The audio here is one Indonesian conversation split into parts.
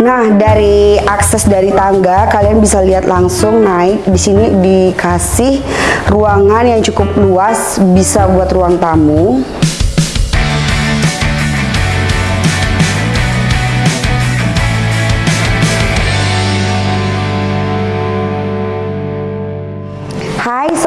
Nah, dari akses dari tangga kalian bisa lihat langsung naik. Di sini dikasih ruangan yang cukup luas, bisa buat ruang tamu.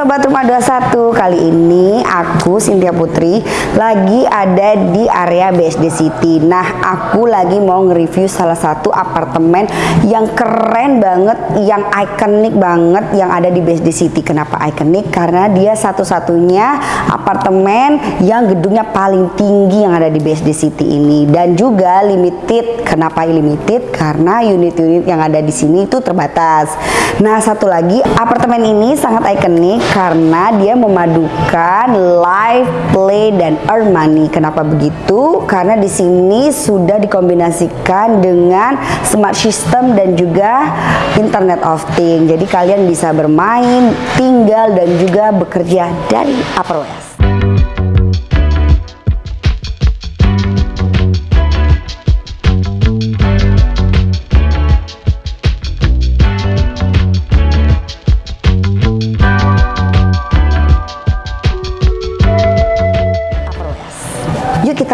Sobat Rumah 21 Kali ini aku Cynthia Putri Lagi ada di area BSD City. Nah aku lagi mau nge-review salah satu apartemen Yang keren banget Yang ikonik banget Yang ada di BSD City. Kenapa ikonik? Karena dia satu-satunya apartemen Yang gedungnya paling tinggi Yang ada di BSD City ini. Dan juga limited. Kenapa limited? Karena unit-unit yang ada di sini itu terbatas. Nah satu lagi apartemen ini sangat ikonik ikonik karena dia memadukan live, play dan earn money. Kenapa begitu? Karena di sini sudah dikombinasikan dengan smart system dan juga Internet of Things. Jadi kalian bisa bermain, tinggal dan juga bekerja dari Upper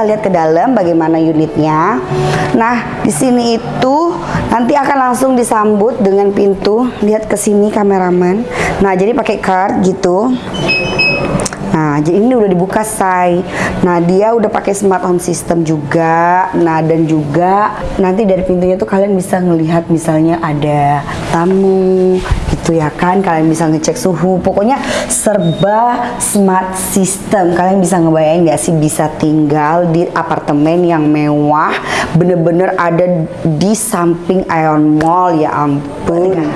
lihat ke dalam bagaimana unitnya. Nah, di sini itu nanti akan langsung disambut dengan pintu. Lihat ke sini kameraman. Nah, jadi pakai card gitu. Nah, jadi ini udah dibuka say. Nah, dia udah pakai smart home system juga. Nah, dan juga nanti dari pintunya tuh kalian bisa ngelihat misalnya ada tamu gitu ya kan. Kalian bisa ngecek suhu. Pokoknya serba smart system. Kalian bisa ngebayangin gak sih bisa tinggal di apartemen yang mewah, bener-bener ada di samping Ion Mall ya ampun.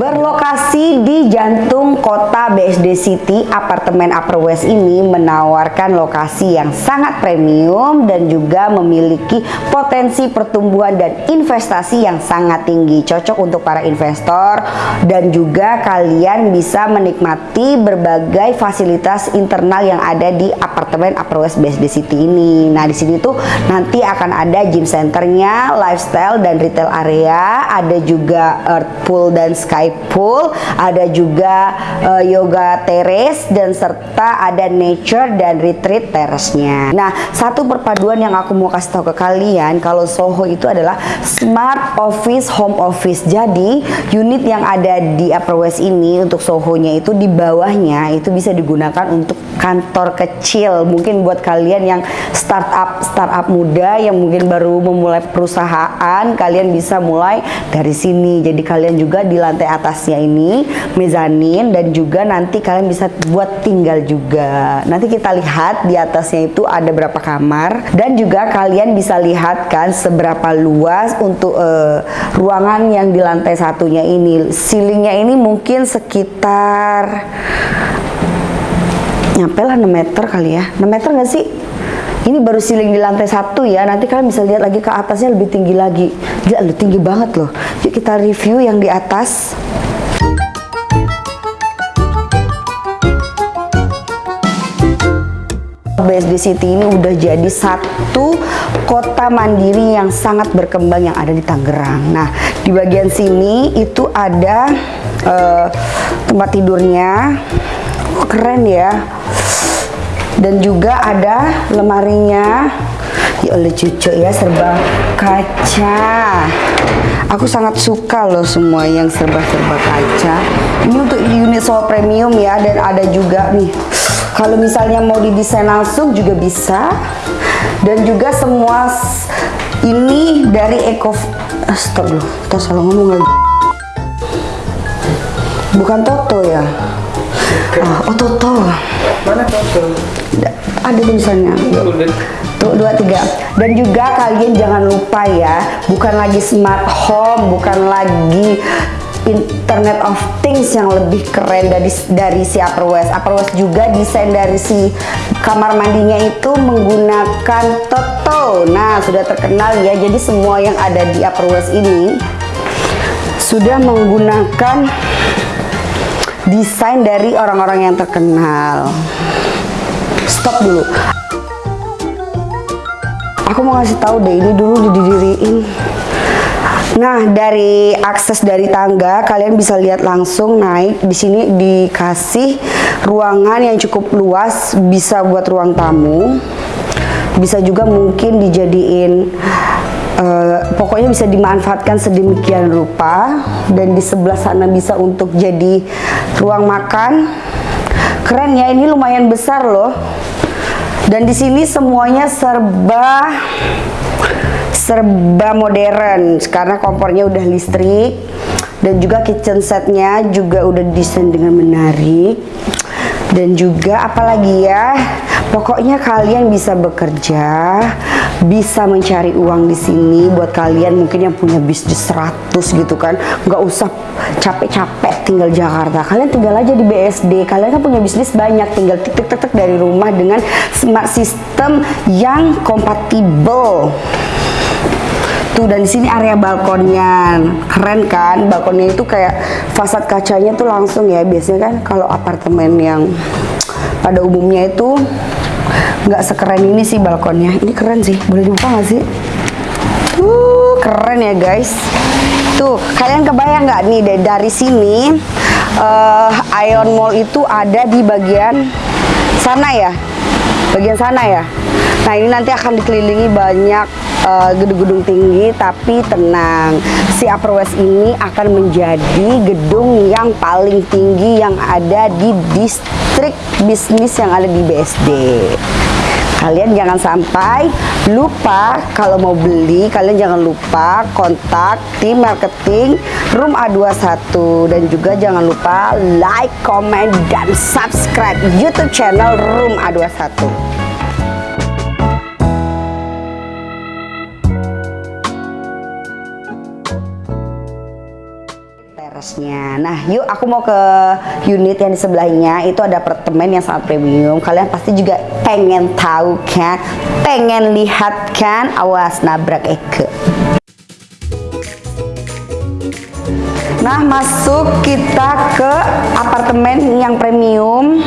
Berlokasi di jantung kota BSD City, apartemen Upper West ini menawarkan lokasi yang sangat premium dan juga memiliki potensi pertumbuhan dan investasi yang sangat tinggi. Cocok untuk para investor dan juga kalian bisa menikmati berbagai fasilitas internal yang ada di apartemen Upper West BSD City ini. Nah, di sini tuh nanti akan ada gym centernya, lifestyle dan retail area, ada juga earth pool dan sky pool, ada juga uh, yoga terrace dan serta ada nature dan retreat terrace-nya. Nah, satu perpaduan yang aku mau kasih tahu ke kalian kalau Soho itu adalah smart office home office. Jadi, unit yang ada di Upper West ini untuk Soho-nya itu di bawahnya itu bisa digunakan untuk kantor kecil. Mungkin buat kalian yang startup startup muda yang mungkin baru memulai perusahaan, kalian bisa mulai dari sini. Jadi kalian juga di lantai atasnya ini mezanin dan juga nanti kalian bisa buat tinggal juga. Nanti kita lihat di atasnya itu ada berapa kamar. Dan juga kalian bisa lihat kan seberapa luas untuk uh, ruangan yang di lantai satunya ini. Ceilingnya ini mungkin sekitar nyampe lah 6 meter kali ya. 6 meter nggak sih? Ini baru ceiling di lantai satu ya. Nanti kalian bisa lihat lagi ke atasnya lebih tinggi lagi. Gila tinggi banget loh. Yuk kita review yang di atas BSD City ini udah jadi satu kota mandiri yang sangat berkembang yang ada di Tangerang. Nah, di bagian sini itu ada uh, tempat tidurnya, keren ya. Dan juga ada lemarinya. Ya oleh cucu ya serba kaca. Aku sangat suka loh semua yang serba-serba kaca. Ini untuk unit soal premium ya dan ada juga nih kalau misalnya mau didesain langsung juga bisa. Dan juga semua ini dari Eco Stop dulu, kita salah ngomong lagi. Bukan Toto ya? Ah, oh Toto. Mana Toto? Ada tulisannya. Tuh dua tiga. Dan juga kalian jangan lupa ya, bukan lagi smart home, bukan lagi Internet of Things yang lebih keren dari dari si Upper West. Upper West juga desain dari si kamar mandinya itu menggunakan Toto. Nah, sudah terkenal ya. Jadi semua yang ada di Upper West ini sudah menggunakan desain dari orang-orang yang terkenal. Stop dulu. Aku mau ngasih tahu deh ini dulu didiriin Nah, dari akses dari tangga kalian bisa lihat langsung naik. Di sini dikasih ruangan yang cukup luas, bisa buat ruang tamu. Bisa juga mungkin dijadiin uh, pokoknya bisa dimanfaatkan sedemikian rupa dan di sebelah sana bisa untuk jadi ruang makan. Keren ya, ini lumayan besar loh. Dan di sini semuanya serba serba modern. Karena kompornya udah listrik dan juga kitchen setnya juga udah desain dengan menarik. Dan juga apalagi ya pokoknya kalian bisa bekerja bisa mencari uang di sini. Buat kalian mungkin yang punya bisnis 100 gitu kan nggak usah capek-capek tinggal Jakarta. Kalian tinggal aja di BSD kalian kan punya bisnis banyak tinggal tik tik tik dari rumah dengan smart system yang kompatibel Tuh dan di sini area balkonnya keren kan? Balkonnya itu kayak fasad kacanya tuh langsung ya. Biasanya kan kalau apartemen yang pada umumnya itu nggak sekeren ini sih balkonnya. Ini keren sih. Boleh dibuka nggak sih? Uh, keren ya guys. Tuh, kalian kebayang nggak nih dari sini uh, Ion Mall itu ada di bagian sana ya? Bagian sana ya? Nah, ini nanti akan dikelilingi banyak gedung-gedung uh, tinggi tapi tenang. Si Upper West ini akan menjadi gedung yang paling tinggi yang ada di distrik bisnis yang ada di BSD kalian jangan sampai lupa kalau mau beli kalian jangan lupa kontak tim marketing Room A21 dan juga jangan lupa like, comment, dan subscribe YouTube channel Room A21 Nah, yuk aku mau ke unit yang di sebelahnya. Itu ada apartemen yang sangat premium. Kalian pasti juga pengen tahu kan? Pengen lihat kan? Awas nabrak Eke. Nah, masuk kita ke apartemen yang premium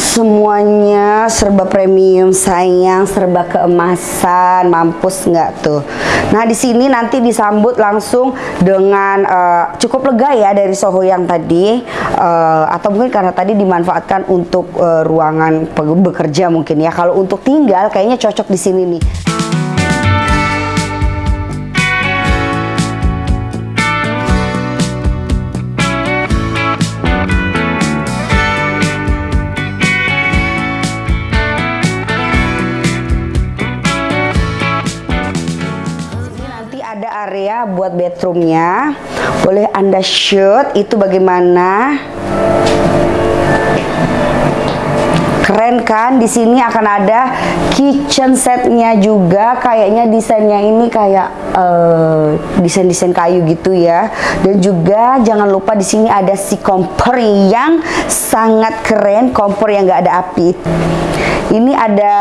semuanya serba premium sayang serba keemasan mampus nggak tuh? Nah di sini nanti disambut langsung dengan uh, cukup lega ya dari Soho yang tadi uh, atau mungkin karena tadi dimanfaatkan untuk uh, ruangan bekerja mungkin ya. Kalau untuk tinggal kayaknya cocok di sini nih area buat bedroomnya. Boleh anda shoot itu bagaimana? Keren kan? Di sini akan ada kitchen setnya juga. Kayaknya desainnya ini kayak uh, desain-desain kayu gitu ya. Dan juga jangan lupa di sini ada si kompor yang sangat keren. Kompor yang gak ada api ini ada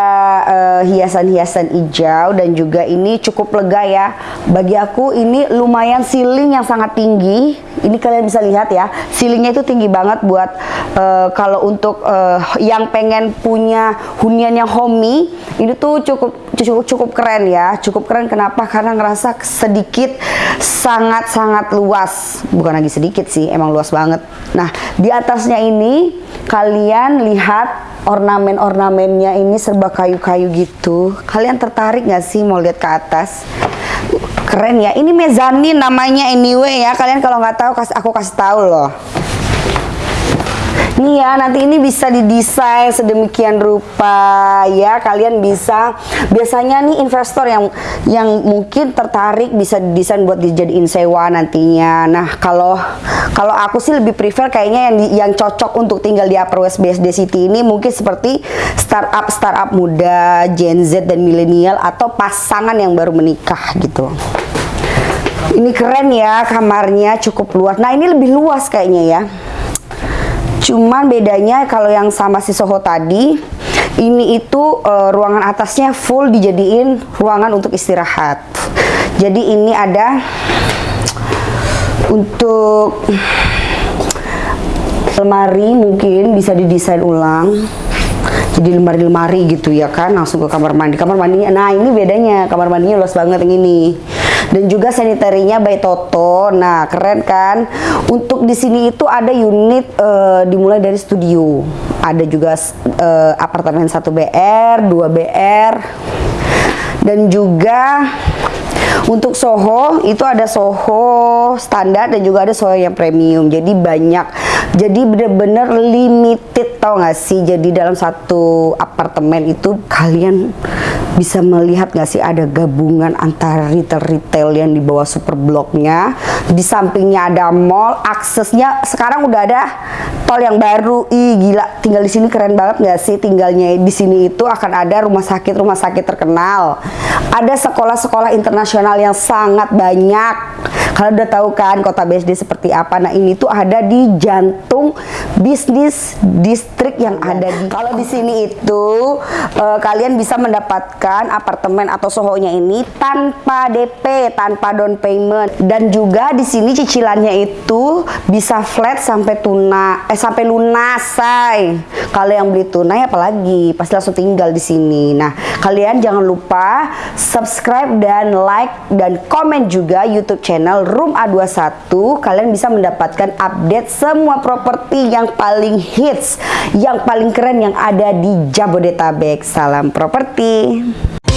eh, hiasan-hiasan uh, hijau dan juga ini cukup lega ya. Bagi aku ini lumayan ceiling yang sangat tinggi. Ini kalian bisa lihat ya, ceilingnya itu tinggi banget buat uh, kalau untuk uh, yang pengen punya hunian yang homey, ini tuh cukup cukup cukup keren ya. Cukup keren kenapa? Karena ngerasa sedikit sangat-sangat luas. Bukan lagi sedikit sih, emang luas banget. Nah, di atasnya ini kalian lihat ornamen-ornamennya ini serba kayu-kayu gitu. Kalian tertarik nggak sih mau lihat ke atas? Keren ya. Ini mezanin namanya anyway ya. Kalian kalau nggak tahu aku kasih tahu loh. Nih ya, nanti ini bisa didesain sedemikian rupa ya. Kalian bisa biasanya nih investor yang yang mungkin tertarik bisa didesain buat dijadiin sewa nantinya. Nah, kalau kalau aku sih lebih prefer kayaknya yang yang cocok untuk tinggal di Upper West BSD City ini mungkin seperti startup startup muda, Gen Z dan milenial atau pasangan yang baru menikah gitu. Ini keren ya kamarnya cukup luas. Nah, ini lebih luas kayaknya ya. Cuman bedanya kalau yang sama si Soho tadi, ini itu uh, ruangan atasnya full dijadiin ruangan untuk istirahat. Jadi ini ada untuk lemari mungkin bisa didesain ulang. Jadi lemari-lemari gitu ya kan langsung ke kamar mandi. Kamar mandinya nah ini bedanya kamar mandinya luas banget yang ini dan juga sanitarinya by Toto. Nah, keren kan? Untuk di sini itu ada unit eh, dimulai dari studio. Ada juga eh, apartemen 1 BR, 2 BR dan juga untuk Soho itu ada Soho standar dan juga ada Soho yang premium. Jadi banyak. Jadi bener-bener limited tau gak sih? Jadi dalam satu apartemen itu kalian bisa melihat gak sih ada gabungan antara retail-retail yang di bawah super bloknya. Di sampingnya ada mall. Aksesnya sekarang udah ada tol yang baru. Ih gila, tinggal di sini keren banget gak sih? Tinggalnya di sini itu akan ada rumah sakit rumah sakit terkenal. Ada sekolah-sekolah internasional yang sangat banyak. Kalian udah tahu kan kota BSD seperti apa? Nah ini tuh ada di jantung bisnis distrik yang ada di. Kalau di sini itu eh, kalian bisa mendapatkan apartemen atau sohonya ini tanpa DP, tanpa down payment, dan juga di sini cicilannya itu bisa flat sampai tuna, eh sampai lunas, say. Kalau yang beli tunai apalagi pasti langsung tinggal di sini. Nah kalian jangan lupa subscribe dan like dan komen juga YouTube channel Room A21. Kalian bisa mendapatkan update semua properti yang paling hits, yang paling keren yang ada di Jabodetabek. Salam properti. time.